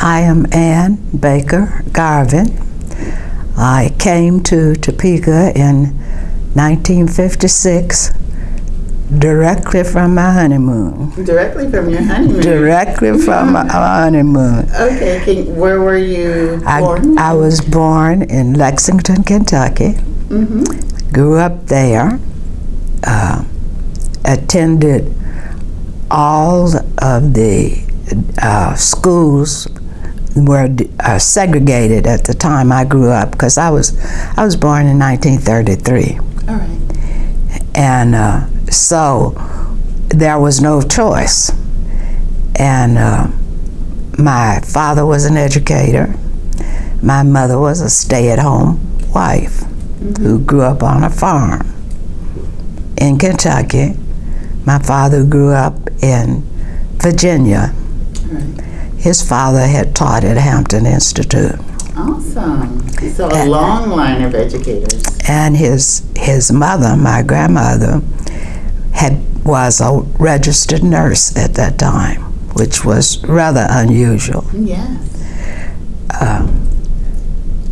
I am Ann Baker Garvin. I came to Topeka in 1956 directly from my honeymoon. Directly from your honeymoon. Directly from my honeymoon. Okay, can, where were you I, born? I was born in Lexington, Kentucky. mm-hmm. Grew up there. Uh, attended all of the uh, schools were uh, segregated at the time I grew up because I was I was born in 1933, All right. and uh, so there was no choice. And uh, my father was an educator. My mother was a stay-at-home wife who grew up on a farm in Kentucky. My father grew up in Virginia. All right. His father had taught at Hampton Institute. Awesome. So a long line of educators. And his his mother, my grandmother, had was a registered nurse at that time, which was rather unusual. Yes. Um,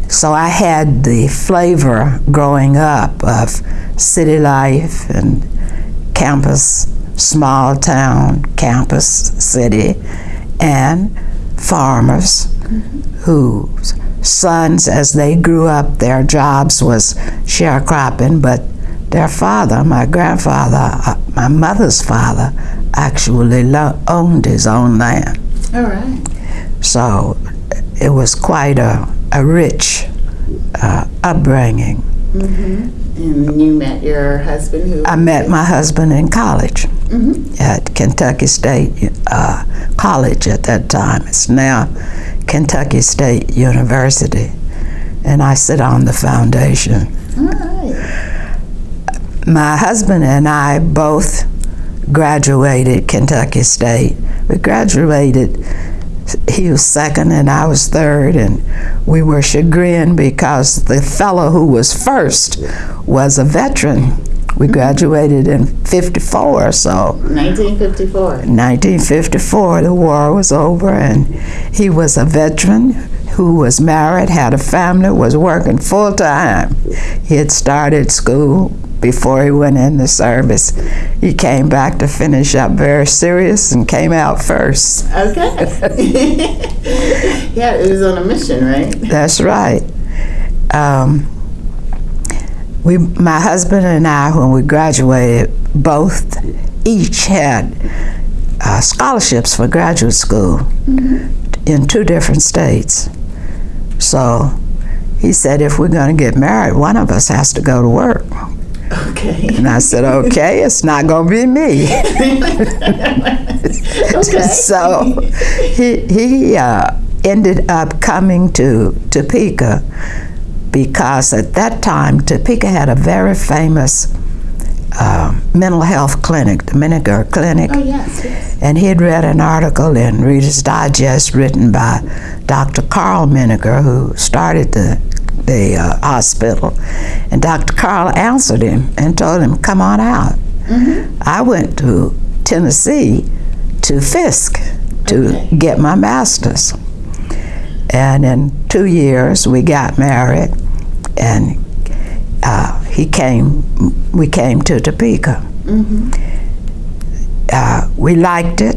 so I had the flavor growing up of city life and campus, small town, campus, city, and farmers whose sons, as they grew up, their jobs was sharecropping, but their father, my grandfather, uh, my mother's father, actually lo- owned his own land. All right. So it was quite a, a rich uh, upbringing. Mm-hmm. And you met your husband who? I met my husband in college Mhm. at Kentucky State uh, College at that time. It's now Kentucky State University. And I sit on the foundation. All right. My husband and I both graduated Kentucky State. We graduated, he was second and I was third, and we were chagrined because the fellow who was first was a veteran. We mm-hmm. graduated in 54, so 1954. 1954, the war was over, and he was a veteran who was married, had a family, was working full time. He had started school before he went in the service. He came back to finish up very serious and came out first. Okay. yeah, it was on a mission, right? That's right. Um, we, my husband and I, when we graduated, both each had uh, scholarships for graduate school in two different states. So he said, if we're going to get married, one of us has to go to work. Okay. And I said, okay, it's not going to be me. okay. so he, he uh, ended up coming to Topeka because at that time Topeka had a very famous uh, mental health clinic, the Menninger Clinic. Oh, yes, yes. And he had read an article in Reader's Digest written by Dr. Karl Menninger, who started the, the uh, hospital. And Dr. Karl answered him and told him, come on out. I went to Tennessee to Fisk to Okay. get my master's. And in two years, we got married, and uh, he came, we came to Topeka Mm-hmm. uh, we liked it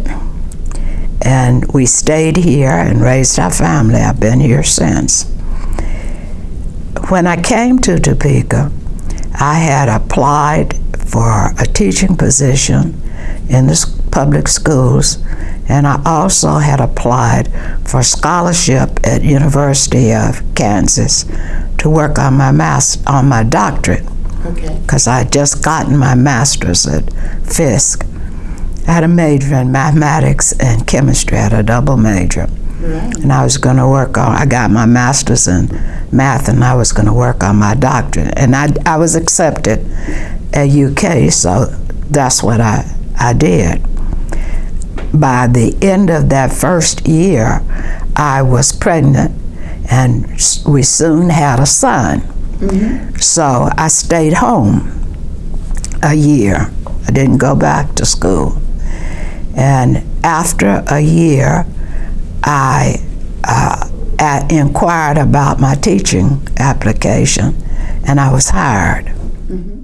and we stayed here and raised our family. I've been here since. When I came to Topeka, I had applied for a teaching position in the public schools and I also had applied for scholarship at University of Kansas to work on my mas- on my doctorate Okay. because I had just gotten my master's at Fisk. I had a major in mathematics and chemistry, I had a double major. Right. And I was going to work on, I got my master's in math and I was going to work on my doctorate. And I, I was accepted at UK, so that's what I, I did. By the end of that first year, I was pregnant and we soon had a son. So I stayed home a year. I didn't go back to school. And after a year, I uh, inquired about my teaching application, and I was hired. Mm-hmm.